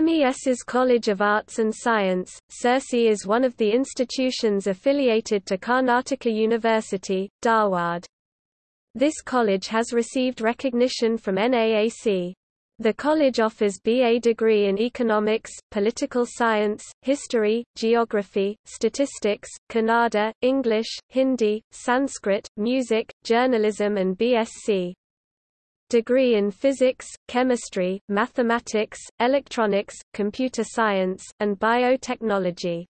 MES's College of Arts and Science, Sirsi is one of the institutions affiliated to Karnataka University, Dharwad. This college has received recognition from NAAC. The college offers BA degree in economics, political science, history, geography, statistics, Kannada, English, Hindi, Sanskrit, music, journalism and BSc degree in physics, chemistry, mathematics, electronics, computer science, and biotechnology.